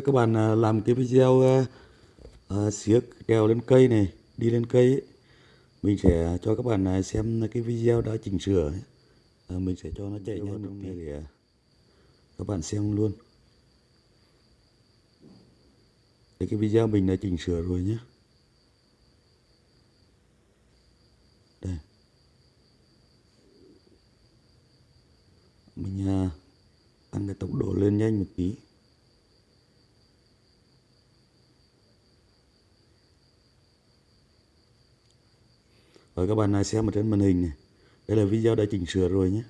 cho các bạn à, làm cái video à, xiếc trèo lên cây này đi lên cây ấy. mình sẽ cho các bạn xem cái video đã chỉnh sửa ấy. À, mình sẽ cho nó chạy nhanh một tí để các bạn xem luôn. Đấy, cái video mình đã chỉnh sửa rồi nhé. Đây. Mình à, tăng cái tốc độ lên nhanh một tí Rồi các bạn này xem ở trên màn hình này. Đây là video đã chỉnh sửa rồi nhé.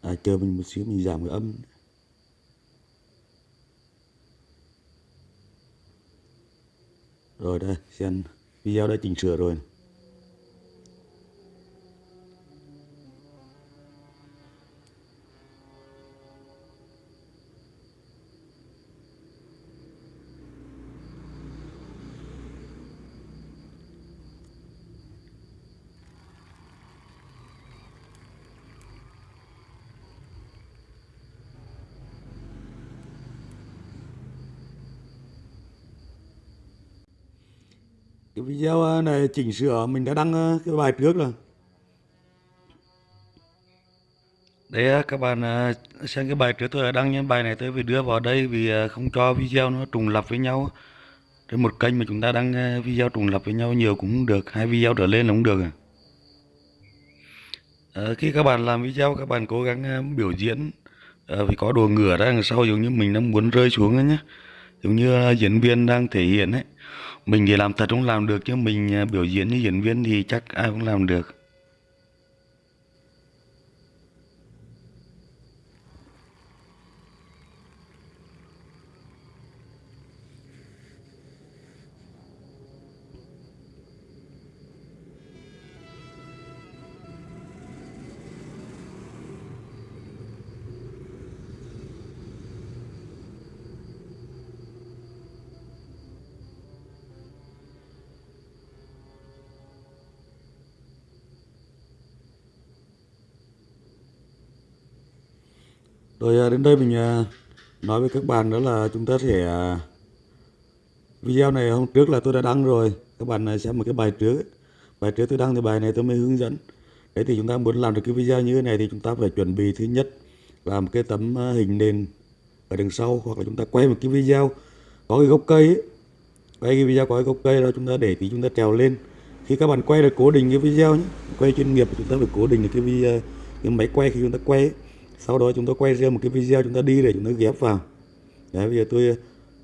À, chờ mình một xíu mình giảm cái âm. Rồi đây, xem video đã chỉnh sửa rồi. Cái video ờ, này chỉnh sửa mình đã đăng ờ, cái bài trước rồi. Đấy ờ, các bạn xem cái bài trước tôi đã đăng những bài này tôi phải đưa vào đây vì không cho video nó trùng lập với nhau. Trên một kênh mà chúng ta đăng video trùng lập với nhau nhiều cũng được, hai video trở lên là cũng được à. Khi các bạn làm video các bạn cố gắng biểu diễn vì phải có đồ ngửa ra đằng sau giống như mình đang muốn rơi xuống ấy nhé. Giống như diễn viên đang thể hiện ấy. Mình thì làm thật không làm được, chứ mình à, biểu diễn như diễn viên thì chắc ai cũng làm được. Rồi ờ, đến đây mình ờ, nói với các bạn đó là chúng ta sẽ ờ, video này hôm trước là tôi đã đăng rồi các bạn xem một cái bài trước ấy. bài trước tôi đăng thì bài này tôi mới hướng dẫn đấy thì chúng ta muốn làm được cái video như thế này thì chúng ta phải chuẩn bị thứ nhất là một cái tấm hình nền ở đằng sau hoặc là chúng ta quay một cái video có cái gốc cây ấy. quay cái video có cái gốc cây đó chúng ta để thì chúng ta trèo lên khi các bạn quay được cố định cái video nhé, quay chuyên nghiệp chúng ta phải cố định được cái video cái máy quay khi chúng ta quay ấy sau đó chúng ta quay ra một cái video chúng ta đi để chúng ta ghép vào. Đấy, bây giờ tôi ờ,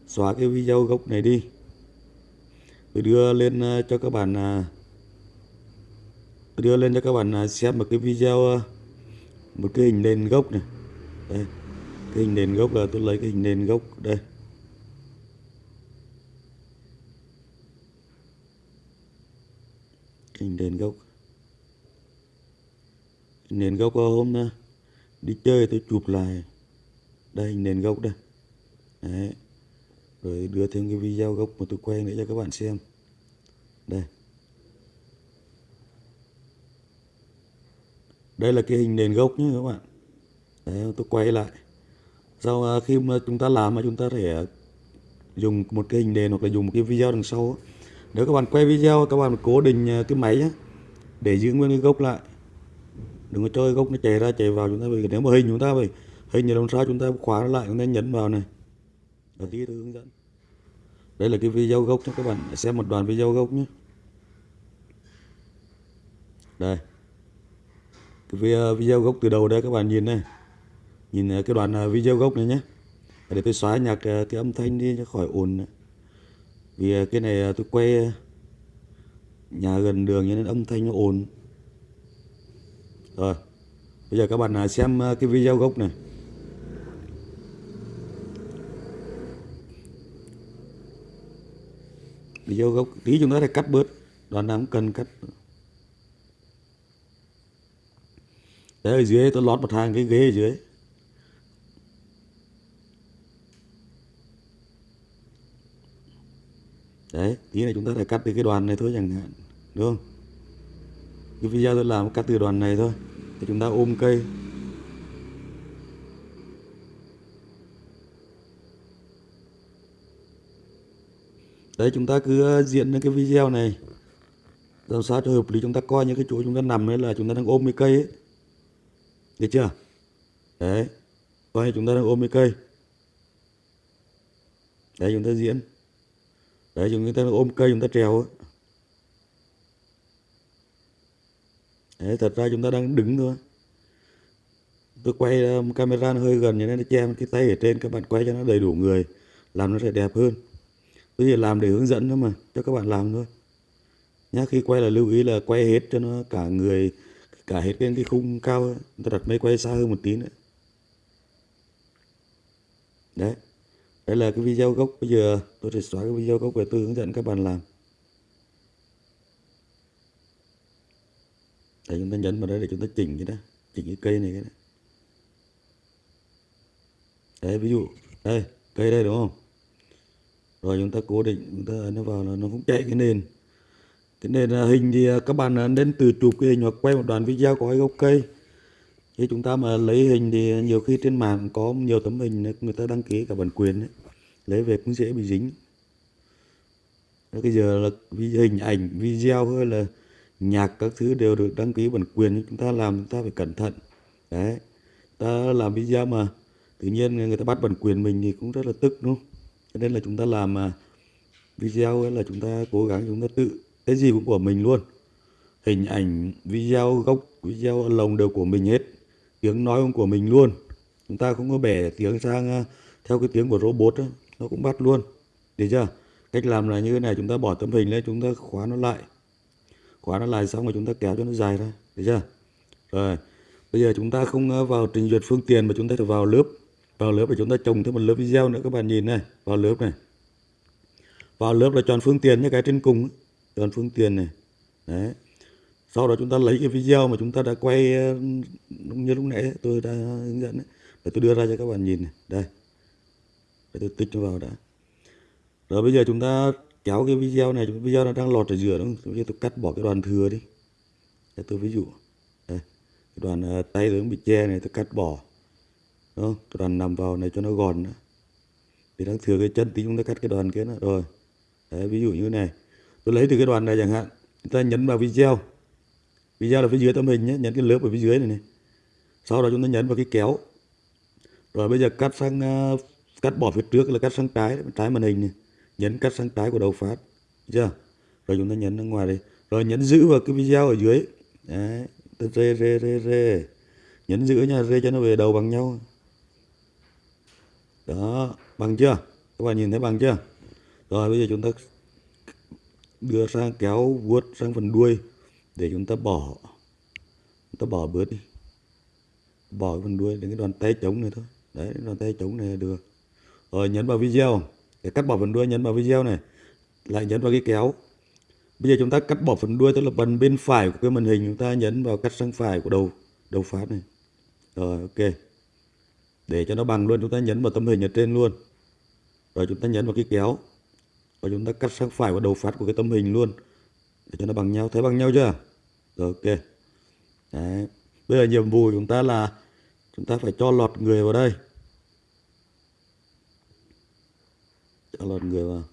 xóa cái video gốc này đi. Tôi đưa lên ờ, cho các bạn ờ, tôi đưa lên cho các bạn xem một cái video một cái hình nền gốc này. Đây, cái hình nền gốc là tôi lấy cái hình nền gốc đây. Hình nền gốc. Hình nền gốc hôm nay đi chơi tôi chụp lại. Đây nền gốc đây. Đấy. Rồi đưa thêm cái video gốc mà tôi quay nữa cho các bạn xem. Đây. Đây là cái hình nền gốc nhé các bạn. Đấy, tôi quay lại. Sau à, khi mà chúng ta làm mà chúng ta thể dùng một cái hình nền hoặc là dùng một cái video đằng sau nếu các bạn quay video, các bạn cố định à, cái máy nhé để giữ nguyên cái gốc lại đừng có chơi gốc nó chạy ra chạy vào chúng ta vì nếu mà hình chúng ta phải hình như làm sao chúng ta khóa nó lại chúng ta nhấn vào này. Ở tí tôi hướng dẫn. Đây là cái video gốc cho các bạn. Xem một đoạn video gốc nhé. Đây. Cái video, video gốc từ đầu đây các bạn nhìn này. Nhìn à, cái đoạn à, video gốc này nhé. Để tôi xóa nhạc à, cái âm thanh đi cho khỏi ồn vì cái này tôi quay nhà gần đường nên âm thanh nó ồn rồi, bây giờ các bạn à, xem à, cái video gốc này. Video gốc, tí chúng ta phải cắt bớt. Đoạn nào cũng cần cắt. Đấy, ở dưới tôi lót một hàng cái ghế ở dưới. Đấy, tí này chúng ta phải cắt từ cái đoàn này thôi chẳng hạn, đúng không? Cái video tôi làm cắt từ đoàn này thôi thì chúng ta ôm cây. Đấy, chúng ta cứ diễn những cái video này. Làm sao cho hợp lý, chúng ta coi những cái chỗ chúng ta nằm ấy là chúng ta đang ôm cái cây ấy. Được chưa? Đấy. Coi như chúng ta đang ôm cái cây. Đấy, chúng ta diễn. Đấy, chúng ta đang ôm cây, chúng ta trèo ấy. Đấy thật ra chúng ta đang đứng thôi. Tôi quay ờ, camera nó hơi gần như nên nó che cái tay ở trên các bạn quay cho nó đầy đủ người làm nó sẽ đẹp hơn. Tôi chỉ làm để hướng dẫn thôi mà cho các bạn làm thôi. Nhá khi quay là lưu ý là quay hết cho nó cả người cả hết cái, cái khung cao ấy. ta đặt máy quay xa hơn một tí nữa. Đấy. Đây là cái video gốc. Bây giờ tôi sẽ xóa cái video gốc để tôi hướng dẫn các bạn làm. Để chúng ta nhấn vào đây để chúng ta chỉnh cái đó, chỉnh cái cây này cái đó. Đấy, ví dụ, đây, cây đây, đúng không? Rồi chúng ta cố định, chúng ta ấn nó vào là nó cũng chạy cái nền. Cái nền à, hình thì à, các bạn à, nên từ chụp cái hình hoặc quay một đoạn video có cái gốc cây. Khi chúng ta mà lấy hình thì nhiều khi trên mạng có nhiều tấm hình người ta đăng ký cả bản quyền ấy. lấy về cũng dễ bị dính. Bây giờ là hình ảnh, video hơi là nhạc các thứ đều được đăng ký bản quyền nhưng chúng ta làm chúng ta phải cẩn thận. Đấy ta làm video mà tự nhiên người ta bắt bản quyền mình thì cũng rất là tức đúng không? Cho nên là chúng ta làm mà video ấy là chúng ta cố gắng chúng ta tự cái gì cũng của mình luôn. Hình ảnh video gốc video lồng đều của mình hết tiếng nói cũng của mình luôn. Chúng ta không có bẻ tiếng sang à, theo cái tiếng của robot đó, nó cũng bắt luôn. Được chưa? Cách làm là như thế này chúng ta bỏ tấm hình lên chúng ta khóa nó lại khóa nó lại xong rồi chúng ta kéo cho nó dài ra được chưa? Rồi, bây giờ chúng ta không ờ, vào trình duyệt phương tiện mà chúng ta phải vào lớp vào lớp để chúng ta trồng thêm một lớp video nữa các bạn nhìn này, vào lớp này. Vào lớp là chọn phương tiện nhé, cái trên cùng chọn phương tiện này. Đấy. Sau đó chúng ta lấy cái video mà chúng ta đã quay ờ, như lúc nãy tôi đã hướng dẫn để tôi đưa ra cho các bạn nhìn này. Đây. Để tôi tích nó vào đã. Rồi bây giờ chúng ta kéo cái video này video nó đang lọt ở giữa đúng không? tôi cắt bỏ cái đoàn thừa đi. Để tôi ví dụ đây cái đoàn à, tay tôi bị che này tôi cắt bỏ. Đúng không? cái đoàn nằm vào này cho nó gòn nữa thì đang thừa cái chân tí chúng ta cắt cái đoàn kia nữa. Rồi đấy ví dụ như này. Tôi lấy từ cái đoàn này chẳng hạn chúng ta nhấn vào video. Video là phía dưới tấm hình nhé nhấn cái lớp ở phía dưới này này. Sau đó chúng ta nhấn vào cái kéo. Rồi bây giờ cắt sang uh, cắt bỏ phía trước là cắt sang trái trái màn hình này nhấn cắt sang trái của đầu phát chưa? Rồi chúng ta nhấn ra ngoài đi, rồi nhấn giữ vào cái video ở dưới. Đấy rê rê rê rê. Nhấn giữ nha rê cho nó về đầu bằng nhau. Đó bằng chưa? Các bạn nhìn thấy bằng chưa? Rồi bây giờ chúng ta đưa sang kéo vuốt sang phần đuôi để chúng ta bỏ. Chúng ta bỏ bớt đi. Bỏ cái phần đuôi đến cái đoàn tay trống này thôi. Đấy đoàn tay trống này là được. Rồi nhấn vào video để cắt bỏ phần đuôi nhấn vào video này. Lại nhấn vào cái kéo. Bây giờ chúng ta cắt bỏ phần đuôi, tức là phần bên phải của cái màn hình, chúng ta nhấn vào cắt sang phải của đầu đầu phát này. Rồi, ok. Để cho nó bằng luôn, chúng ta nhấn vào tấm hình ở trên luôn. Rồi chúng ta nhấn vào cái kéo. Và chúng ta cắt sang phải của đầu phát của cái tấm hình luôn. Để cho nó bằng nhau. Thấy bằng nhau chưa? Rồi, ok. Đấy. bây giờ nhiệm vụ của chúng ta là chúng ta phải cho lọt người vào đây. Cho lọt người vào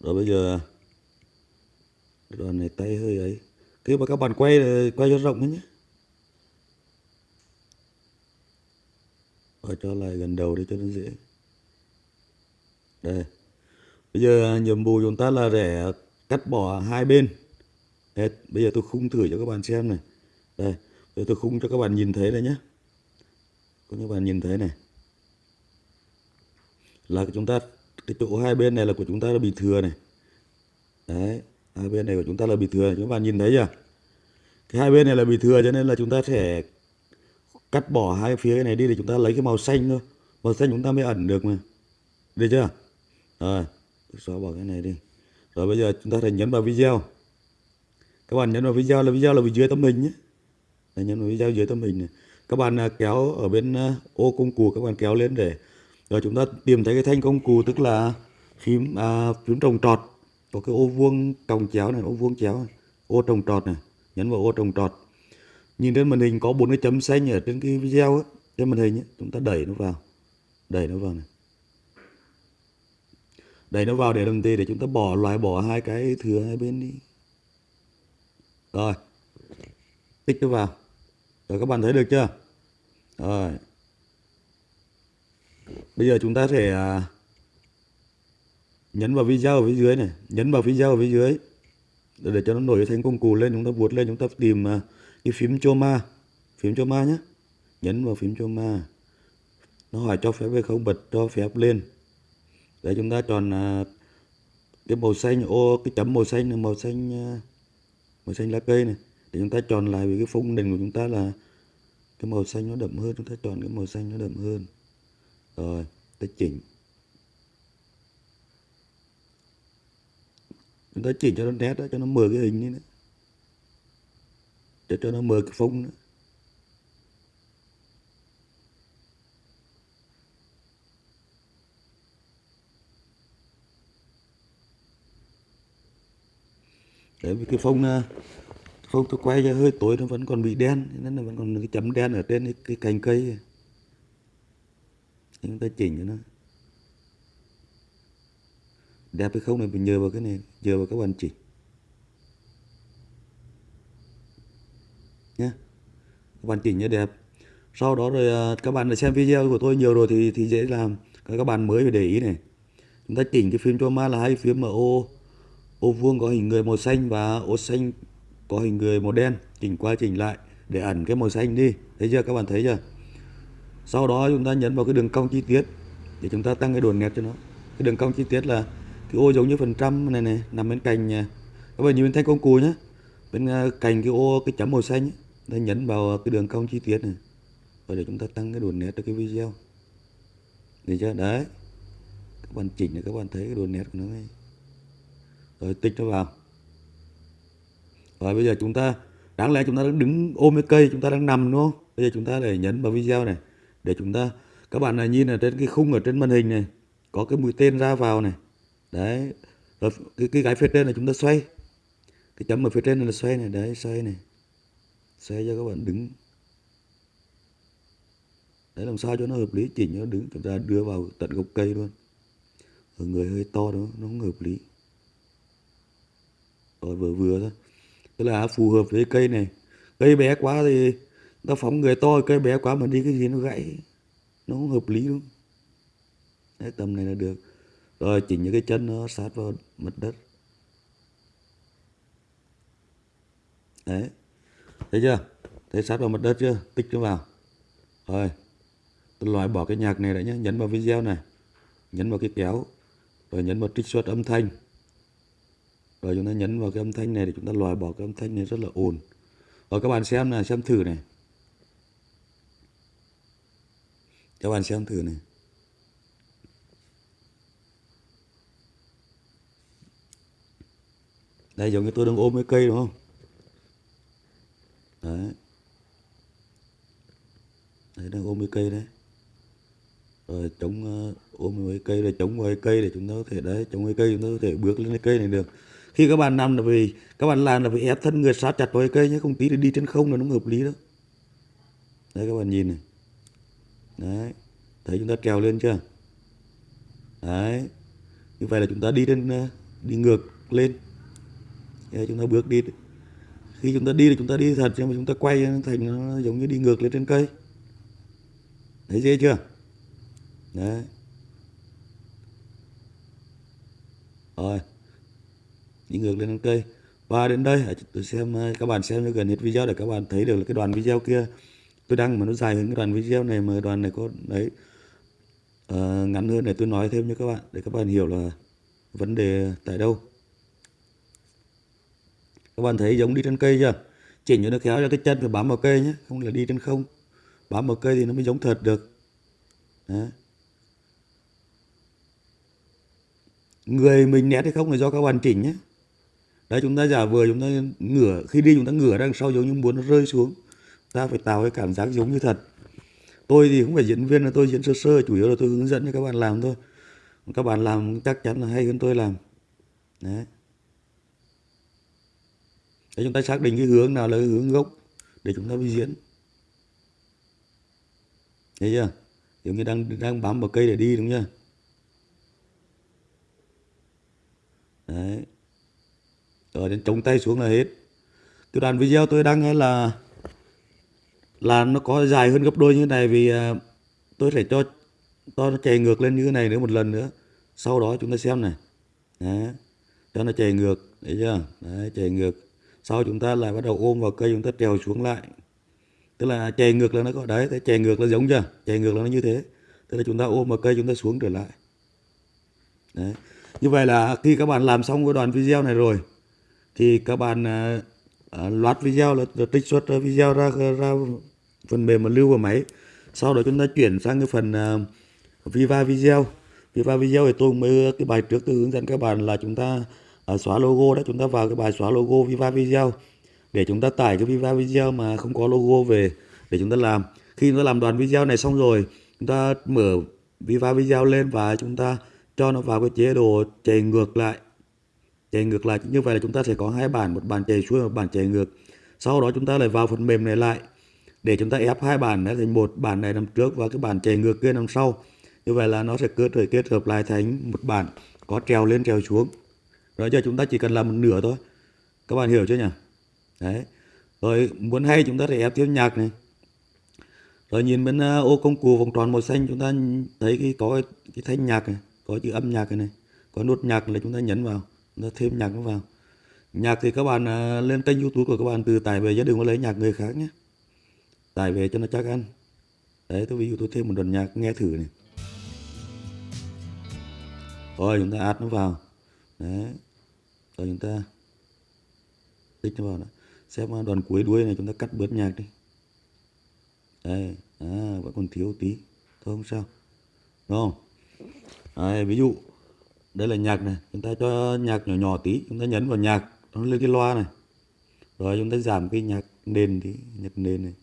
rồi bây giờ đoạn này tay hơi ấy. Khi mà các bạn quay quay cho rộng nhé. Rồi cho lại gần đầu để cho nó dễ. Đây. Bây giờ nhiệm vụ chúng ta là để cắt bỏ hai bên. Hết. bây giờ tôi khung thử cho các bạn xem này. Đây. Bây giờ tôi khung cho các bạn nhìn thấy đây nhé. Có các bạn nhìn thấy này là chúng ta, cái chỗ hai bên này là của chúng ta là bị thừa này. Đấy, hai bên này của chúng ta là bị thừa các bạn nhìn thấy chưa? Cái hai bên này là bị thừa cho nên là chúng ta sẽ cắt bỏ hai phía này đi để chúng ta lấy cái màu xanh thôi. Màu xanh chúng ta mới ẩn được mà. Được chưa? Rồi, xóa bỏ cái này đi. Rồi bây giờ chúng ta phải nhấn vào video. Các bạn nhấn vào video là video là bên dưới tấm hình nhé. Nhấn vào video dưới tấm hình này. Các bạn à, kéo ở bên à, ô công cụ các bạn kéo lên để rồi chúng ta tìm thấy cái thanh công cụ tức là phím à, phím trồng trọt có cái ô vuông còng chéo này ô vuông chéo này ô trồng trọt này nhấn vào ô trồng trọt. Nhìn trên màn hình có bốn cái chấm xanh ở trên cái video ấy, trên màn hình ấy, chúng ta đẩy nó vào đẩy nó vào này. Đẩy nó vào để làm gì? Để chúng ta bỏ loại bỏ hai cái thừa hai bên đi. Rồi tích nó vào. Rồi các bạn thấy được chưa? Rồi bây giờ chúng ta sẽ à, nhấn vào video ở phía dưới này nhấn vào video ở phía dưới để, để cho nó nổi thành công cụ lên chúng ta vuốt lên chúng ta tìm à, cái phím choma phím choma nhé nhấn vào phím choma nó hỏi cho phép hay không bật cho phép lên. Để chúng ta chọn à, cái màu xanh ô cái chấm màu xanh này màu xanh màu xanh lá cây này. Để chúng ta chọn lại với cái phông nền của chúng ta là cái màu xanh nó đậm hơn chúng ta chọn cái màu xanh nó đậm hơn rồi tới chỉnh chúng ta chỉnh cho nó nét đó cho nó mờ cái hình đi nữa. Cho cho nó mờ cái phông nữa. Đấy vì cái phông à, phông tôi quay ra hơi tối nó vẫn còn bị đen nên là vẫn còn cái chấm đen ở trên cái, cái cành cây chúng ta chỉnh cho nó đẹp hay không này, mình nhờ vào cái này, nhờ vào các bạn chỉnh nhé các bạn chỉnh cho đẹp. Sau đó rồi à, các bạn đã xem video của tôi nhiều rồi thì thì dễ làm. Các bạn mới phải để ý này. Chúng ta chỉnh cái phím cho ma là hai phím mà ô ô vuông có hình người màu xanh và ô xanh có hình người màu đen. Chỉnh qua chỉnh lại để ẩn cái màu xanh đi. Thấy chưa? Các bạn thấy chưa? Sau đó chúng ta nhấn vào cái đường cong chi tiết để chúng ta tăng cái độ nét cho nó. Cái đường cong chi tiết là cái ô giống như phần trăm này này nằm bên cạnh các bạn nhìn bên thanh công cụ nhé bên à, cạnh cái ô cái chấm màu xanh ấy, ta nhấn vào cái đường cong chi tiết này. Và để chúng ta tăng cái độ nét cho cái video. Để chưa? Đấy. Các bạn chỉnh để các bạn thấy cái độ nét của nó ngay. Rồi tích nó vào. Rồi bây giờ chúng ta đáng lẽ chúng ta đang đứng ôm cái cây chúng ta đang nằm đúng không? Bây giờ chúng ta để nhấn vào video này để chúng ta các bạn này nhìn ở trên cái khung ở trên màn hình này có cái mũi tên ra vào này. Đấy rồi cái, cái cái phía trên là chúng ta xoay. Cái chấm ở phía trên này là xoay này đấy xoay này. Xoay cho các bạn đứng. Đấy làm sao cho nó hợp lý chỉnh cho nó đứng chúng ta đưa vào tận gốc cây luôn. Ở người hơi to đó nó không hợp lý. Rồi vừa vừa thôi. Tức là phù hợp với cây này. Cây bé quá thì ta phóng người to cây bé quá mà đi cái gì nó gãy. Nó không hợp lý luôn đấy, tầm này là được. Rồi chỉnh những cái chân nó sát vào mặt đất. Đấy. Thấy chưa? Thấy sát vào mặt đất chưa? Tích nó vào. Rồi. Tôi loại bỏ cái nhạc này đã nhé nhấn vào video này. Nhấn vào cái kéo. Rồi nhấn vào trích xuất âm thanh. Rồi chúng ta nhấn vào cái âm thanh này để chúng ta loại bỏ cái âm thanh này rất là ồn. Rồi các bạn xem này xem thử này. Các bạn xem thử này. Đây, giống như tôi đang ôm cái cây, đúng không? Đấy. Đấy, đang ôm cái cây đấy. Rồi, chống ờ, ôm với cây để chống với cây để chúng ta có thể, đấy, chống với cây chúng ta có thể bước lên cái cây này được. Khi các bạn nằm là vì, các bạn làm là vì ép thân người sát chặt vào cây nhé, không tí thì đi trên không là nó hợp lý đó đấy, các bạn nhìn này đấy. Thấy chúng ta trèo lên chưa? Đấy. Như vậy là chúng ta đi trên ờ, đi ngược lên. Đấy, chúng ta bước đi. Khi chúng ta đi thì chúng ta đi thật nhưng mà chúng ta quay thành nó giống như đi ngược lên trên cây. Thấy dễ chưa? Đấy. Rồi. Đi ngược lên trên cây. Và đến đây tôi xem ờ, các bạn xem cho gần hết video để các bạn thấy được là cái đoạn video kia tôi đăng mà nó dài hơn cái đoạn video này mà đoạn này có đấy uh, ngắn hơn để tôi nói thêm cho các bạn để các bạn hiểu là vấn đề tại đâu. Các bạn thấy giống đi trên cây chưa? Chỉnh cho nó khéo cho cái chân phải bám vào cây nhé không là đi trên không. Bám vào cây thì nó mới giống thật được. Đấy. người mình nét hay không là do các bạn chỉnh nhé. Đấy chúng ta giả vừa chúng ta ngửa khi đi chúng ta ngửa đằng sau giống như muốn nó rơi xuống ta phải tạo cái cảm giác giống như thật. Tôi thì không phải diễn viên là tôi diễn sơ sơ, chủ yếu là tôi hướng dẫn cho các bạn làm thôi. Các bạn làm chắc chắn là hay hơn tôi làm. Đấy. Để chúng ta xác định cái hướng nào là cái hướng gốc để chúng ta đi diễn. Thấy chưa? Giống như đang đang bám vào cây để đi, đúng chưa? Đấy. Rồi đến chống tay xuống là hết. Cái đoạn video tôi đăng là là nó có dài hơn gấp đôi như thế này vì à, tôi sẽ cho cho nó chạy ngược lên như thế này nữa một lần nữa. Sau đó chúng ta xem này. Đấy, cho nó chạy ngược, thấy chưa? Đấy chạy ngược. Sau chúng ta lại bắt đầu ôm vào cây, chúng ta trèo xuống lại. Tức là chạy ngược là nó có, đấy thế chạy ngược là giống chưa? Chạy ngược là nó như thế. Tức là chúng ta ôm vào cây, chúng ta xuống trở lại. Đấy. Như vậy là khi các bạn làm xong cái đoạn video này rồi, thì các bạn à, À, uh, loạt video là, là trích xuất ờ, video ra ra phần mềm mà lưu vào máy. Sau đó chúng ta chuyển sang cái phần uh, Viva video. Viva video thì tôi mới cái bài trước tôi hướng dẫn các bạn là chúng ta uh, xóa logo đó chúng ta vào cái bài xóa logo Viva video để chúng ta tải cái Viva video mà không có logo về để chúng ta làm. Khi chúng ta làm đoạn video này xong rồi chúng ta mở Viva video lên và chúng ta cho nó vào cái chế độ chạy ngược lại chạy ngược lại như vậy là chúng ta sẽ có hai bản một bản chạy xuôi một bản chạy ngược. Sau đó chúng ta lại vào phần mềm này lại để chúng ta ép hai bản này thành một bản này nằm trước và cái bản chạy ngược kia nằm sau. Như vậy là nó sẽ cơ thể kết hợp lại thành một bản có trèo lên trèo xuống. Rồi giờ chúng ta chỉ cần làm một nửa thôi. Các bạn hiểu chưa nhỉ? Đấy. Rồi muốn hay chúng ta sẽ ép tiếp nhạc này. Rồi nhìn bên ờ, ô công cụ vòng tròn màu xanh chúng ta thấy cái có cái, thanh nhạc này có chữ âm nhạc này, này có nút nhạc là chúng ta nhấn vào nó thêm nhạc nó vào. Nhạc thì các bạn à, lên kênh youtube của các bạn từ tải về gia đừng có lấy nhạc người khác nhé. Tải về cho nó chắc ăn. Đấy tôi ví dụ tôi thêm một đoạn nhạc nghe thử này. Rồi chúng ta add nó vào. Đấy rồi chúng ta tích nó vào đó. Xem à, đoạn cuối đuôi này chúng ta cắt bớt nhạc đi. Đây à, vẫn còn thiếu tí. Thôi không sao. Đúng không? Đấy, ví dụ đây là nhạc này. Chúng ta cho nhạc nhỏ nhỏ tí. Chúng ta nhấn vào nhạc. Nó lên cái loa này. Rồi chúng ta giảm cái nhạc nền tí nhạc nền này.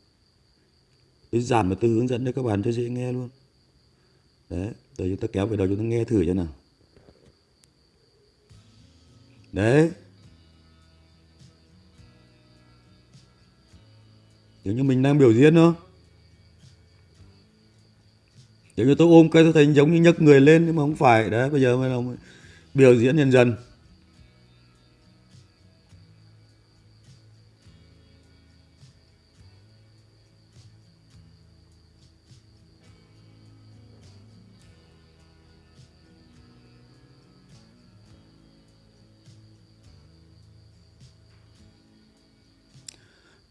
Tôi giảm và tư hướng dẫn cho các bạn cho dễ nghe luôn. Đấy. Rồi chúng ta kéo về đầu chúng ta nghe thử cho nào. Đấy. Nếu như mình đang biểu diễn thôi giống như tôi ôm cây tôi thấy giống như nhấc người lên, nhưng mà không phải. Đấy, bây giờ mới là biểu diễn dần dần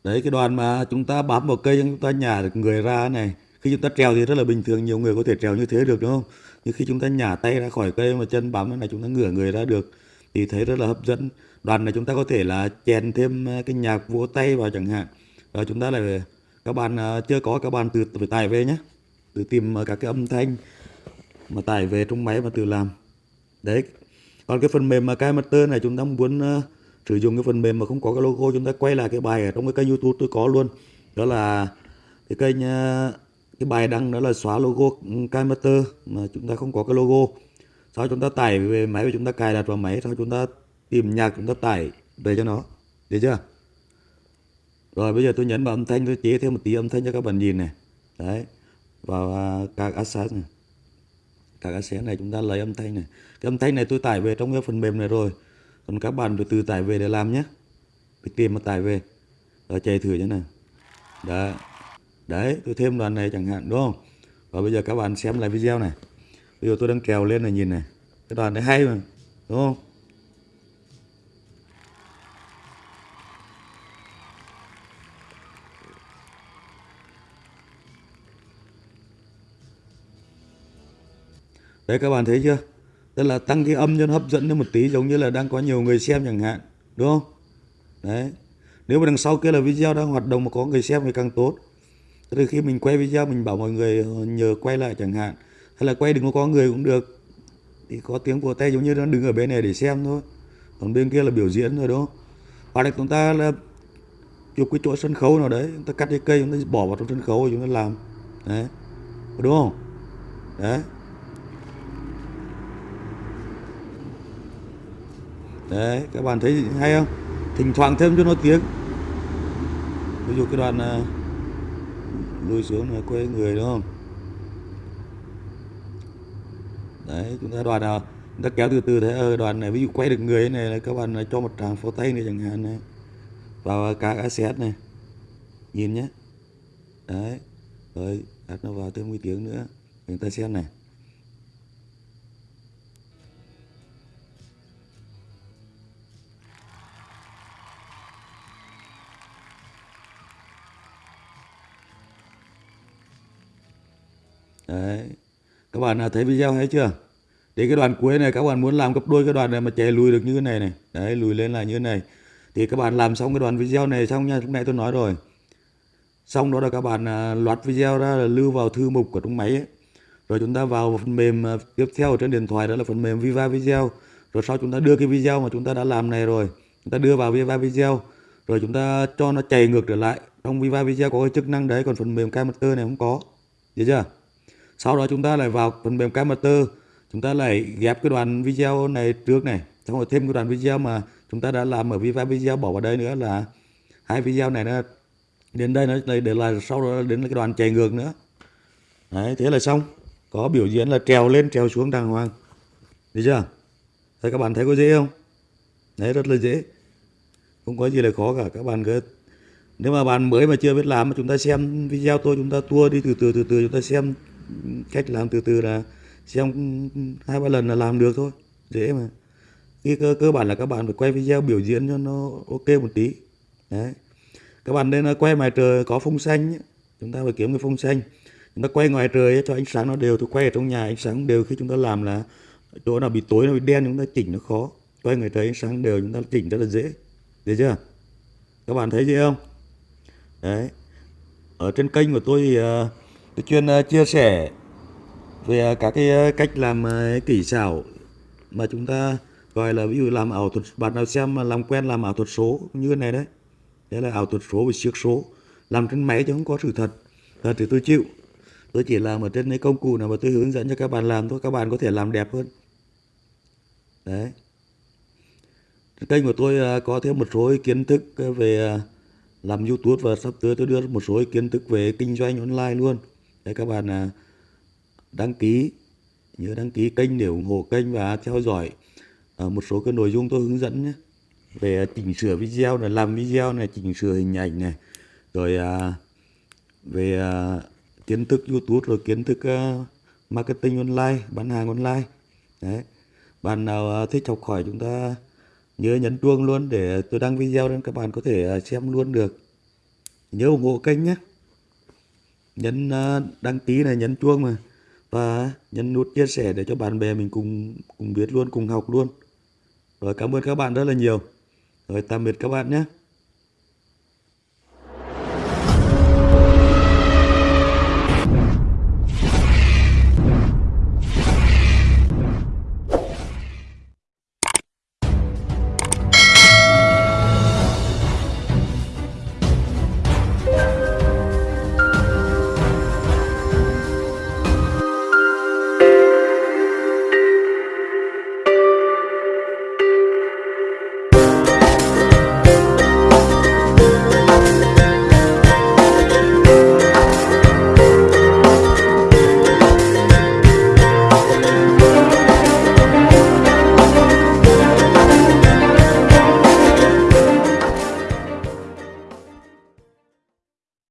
đấy, cái đoàn mà chúng ta bám vào cây, chúng ta nhả được người ra này khi chúng ta trèo thì rất là bình thường nhiều người có thể trèo như thế được đúng không? Nhưng khi chúng ta nhả tay ra khỏi cây mà chân bám là chúng ta ngửa người ra được thì thấy rất là hấp dẫn. Đoàn này chúng ta có thể là chèn thêm à, cái nhạc vỗ tay vào chẳng hạn. Rồi chúng ta lại các bạn à, chưa có các bạn từ phải tải về nhé. Từ tìm à, các cái âm thanh mà tải về trong máy và tự làm. Đấy. Còn cái phần mềm mà cái master này chúng ta muốn uh, sử dụng cái phần mềm mà không có cái logo chúng ta quay lại cái bài ở trong cái kênh youtube tôi có luôn. Đó là cái kênh cái bài đăng đó là xóa logo ừ, Kaimaster mà chúng ta không có cái logo. Sau chúng ta tải về máy và chúng ta, cài đặt vào máy, sau chúng ta tìm nhạc chúng ta tải về cho nó. Được chưa? Rồi bây giờ tôi nhấn vào âm thanh, tôi chế thêm một tí âm thanh cho các bạn nhìn này. Đấy, vào à, các asset này. Các asset này chúng ta lấy âm thanh này. Cái âm thanh này tôi tải về trong cái phần mềm này rồi. Còn các bạn phải từ tải về để làm nhé. Phải tìm mà tải về. Rồi chạy thử cho này đấy đấy, tôi thêm đoạn này chẳng hạn, đúng không? Và bây giờ các bạn xem lại video này. Bây giờ tôi đang trèo lên này, nhìn này. Cái đoạn này hay mà, đúng không? Đấy, các bạn thấy chưa? Tức là tăng cái âm cho nó hấp dẫn lên một tí, giống như là đang có nhiều người xem chẳng hạn, đúng không? Đấy. Nếu mà đằng sau kia là video đang hoạt động mà có người xem thì càng tốt từ khi mình quay video, mình bảo mọi người ờ, nhờ quay lại chẳng hạn, hay là quay đừng có có người cũng được. Thì có tiếng vỗ tay giống như nó đứng ở bên này để xem thôi. Còn bên kia là biểu diễn rồi, đúng không? Hoặc là chúng ta là chụp cái chỗ sân khấu nào đấy, chúng ta cắt cái cây, chúng ta bỏ vào trong sân khấu rồi chúng ta làm. Đấy. Đúng không? Đấy. Đấy, các bạn thấy hay không? Thỉnh thoảng thêm cho nó tiếng. Ví dụ cái đoạn à, lui xuống là quay người, đúng không? Đấy, chúng ta đoàn nào chúng ta kéo từ từ thế ở ờ, đoàn này ví dụ quay được người này, là các bạn cho một tràng pháo tay này chẳng hạn này, vào cá asset này, nhìn nhé. Đấy, rồi đặt nó vào thêm một tiếng nữa chúng ta xem này. Đấy. Các bạn đã thấy video hay chưa? Thì cái đoạn cuối này các bạn muốn làm gấp đôi cái đoạn này mà chạy lùi được như thế này này. Đấy, lùi lên là như thế này. Thì các bạn làm xong cái đoạn video này xong nha, lúc nãy tôi nói rồi. Xong đó là các bạn à, loạt video ra là lưu vào thư mục của trong máy ấy. rồi chúng ta vào phần mềm à, tiếp theo trên điện thoại, đó là phần mềm Viva Video. Rồi sau chúng ta đưa cái video mà chúng ta đã làm này rồi, chúng ta đưa vào Viva Video. Rồi chúng ta cho nó chạy ngược trở lại. Trong Viva Video có cái chức năng đấy, còn phần mềm camaster này không có. Hiểu chưa? Sau đó chúng ta lại vào phần mềm Camster chúng ta lại ghép cái đoạn video này trước này. Xong rồi thêm cái đoạn video mà chúng ta đã làm ở Viva Video bỏ vào đây nữa là hai video này nó đến đây, nó để là sau đó đến cái đoạn chạy ngược nữa. Đấy, thế là xong. Có biểu diễn là trèo lên, trèo xuống đàng hoàng. Được chưa? Thấy các bạn thấy có dễ không? Đấy, rất là dễ. Không có gì là khó cả. Các bạn cứ nếu mà bạn mới mà chưa biết làm mà chúng ta xem video tôi chúng ta tua đi từ từ từ từ, chúng ta xem cách làm từ từ là xem hai ba lần là làm được thôi dễ mà. Cái cơ, cơ bản là các bạn phải quay video biểu diễn cho nó ok một tí. Đấy. Các bạn nên à, quay ngoài trời có phông xanh chúng ta phải kiếm cái phông xanh. Chúng ta quay ngoài trời cho ánh sáng nó đều. Tôi quay ở trong nhà ánh sáng đều. Khi chúng ta làm là chỗ nào bị tối nó bị đen chúng ta chỉnh nó khó. Quay ngoài trời ánh sáng đều chúng ta chỉnh rất là dễ. Được chưa? Các bạn thấy gì không? Đấy. Ở trên kênh của tôi thì uh, tôi chuyên ờ, chia sẻ về ờ, các cái ờ, cách làm kỹ xảo mà chúng ta gọi là ví dụ làm ảo thuật. Bạn nào xem mà làm quen làm ảo thuật số như thế này đấy đấy là ảo thuật số và siếc số. Làm trên máy chứ không có sự thật thật thì tôi chịu. Tôi chỉ làm ở trên cái công cụ nào mà tôi hướng dẫn cho các bạn làm thôi, các bạn có thể làm đẹp hơn. Đấy. Kênh của tôi có thêm một số kiến thức về làm YouTube và sắp tới tôi đưa một số kiến thức về kinh doanh online luôn để các bạn à, đăng ký, nhớ đăng ký kênh để ủng hộ kênh và theo dõi à, một số cái nội dung tôi hướng dẫn nhé. Về chỉnh sửa video này, làm video này, chỉnh sửa hình ảnh này, rồi à, về kiến thức YouTube, rồi kiến thức marketing online, bán hàng online. Đấy. Bạn nào thích học hỏi chúng ta, nhớ nhấn chuông luôn để tôi đăng video lên các bạn có thể xem luôn được. Nhớ ủng hộ kênh nhé nhấn à, đăng ký này, nhấn chuông mà. Và nhấn nút chia sẻ để cho bạn bè mình cùng cùng biết luôn, cùng học luôn. Rồi cảm ơn các bạn rất là nhiều. Rồi tạm biệt các bạn nhé.